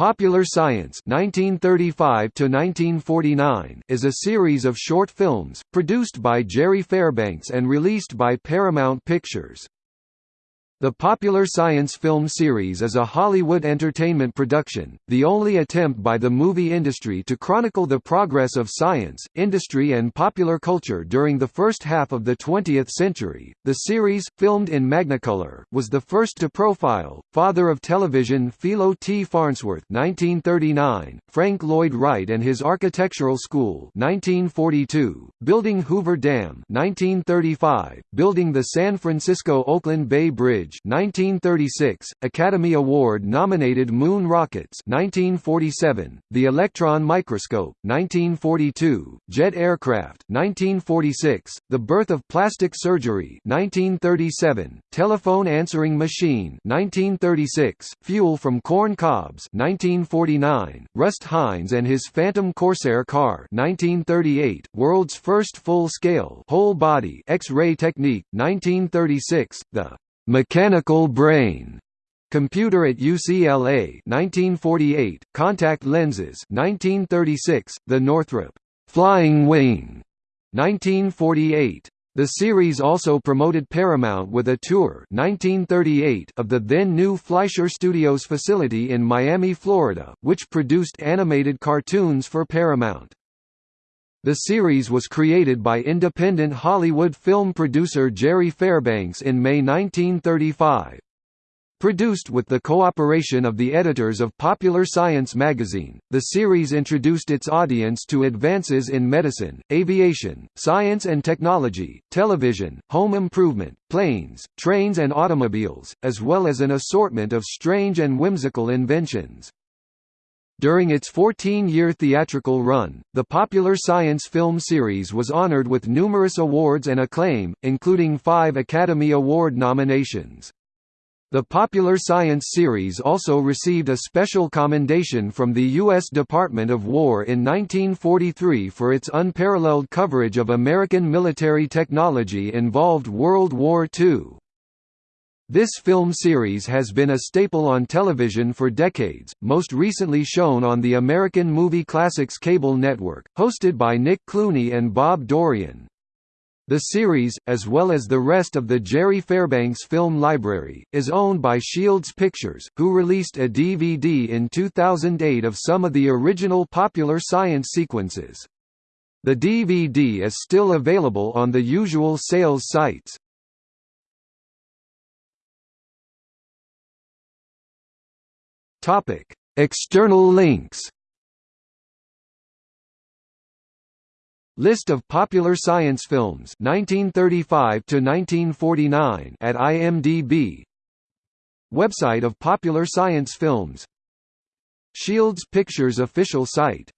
Popular Science 1935 is a series of short films, produced by Jerry Fairbanks and released by Paramount Pictures. The Popular Science film series is a Hollywood entertainment production, the only attempt by the movie industry to chronicle the progress of science, industry and popular culture during the first half of the 20th century. The series, filmed in Magnacolor, was the first to profile, father of television Philo T. Farnsworth 1939, Frank Lloyd Wright and his architectural school 1942, building Hoover Dam 1935, building the San Francisco-Oakland Bay Bridge 1936, Academy Award nominated Moon Rockets 1947, The Electron Microscope 1942, Jet Aircraft 1946, The Birth of Plastic Surgery 1937, Telephone Answering Machine 1936, Fuel from Corn Cobs 1949, Rust Heinz and his Phantom Corsair car 1938, World's first full-scale whole-body X-ray technique 1936, The Mechanical Brain Computer at UCLA 1948, Contact Lenses 1936, The Northrop Flying Wing 1948. The series also promoted Paramount with a tour 1938 of the then new Fleischer Studios facility in Miami, Florida, which produced animated cartoons for Paramount. The series was created by independent Hollywood film producer Jerry Fairbanks in May 1935. Produced with the cooperation of the editors of Popular Science magazine, the series introduced its audience to advances in medicine, aviation, science and technology, television, home improvement, planes, trains and automobiles, as well as an assortment of strange and whimsical inventions. During its 14-year theatrical run, the popular science film series was honored with numerous awards and acclaim, including five Academy Award nominations. The popular science series also received a special commendation from the U.S. Department of War in 1943 for its unparalleled coverage of American military technology involved World War II. This film series has been a staple on television for decades, most recently shown on the American Movie Classics cable network, hosted by Nick Clooney and Bob Dorian. The series, as well as the rest of the Jerry Fairbanks film library, is owned by Shields Pictures, who released a DVD in 2008 of some of the original popular science sequences. The DVD is still available on the usual sales sites. Topic: External links. List of popular science films 1935 to 1949 at IMDb. Website of popular science films. Shields Pictures official site